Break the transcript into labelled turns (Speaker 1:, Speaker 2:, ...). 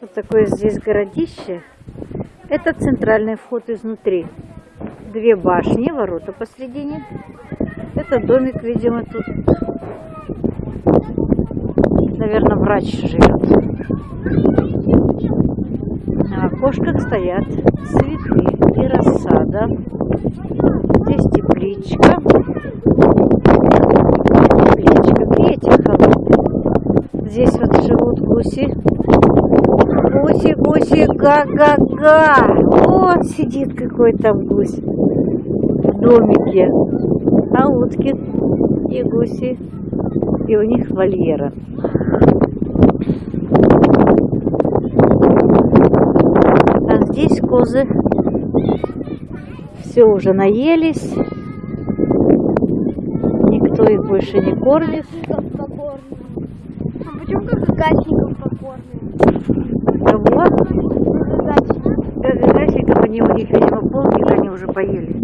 Speaker 1: Вот такое здесь городище. Это центральный вход изнутри. Две башни, ворота посредине. Это домик, видимо, тут. Наверное, врач живет. На окошках стоят цветы и рассада. Здесь тепличка. Тепличка. Ветер холодный. Здесь вот живут гуси. Га-га-га. Вот сидит какой там гусь в домике. А утки и гуси. И у них вольера. А здесь козы все уже наелись. Никто их больше не кормит.
Speaker 2: А почему как покормим?
Speaker 1: Них, видимо, полдник они уже поели.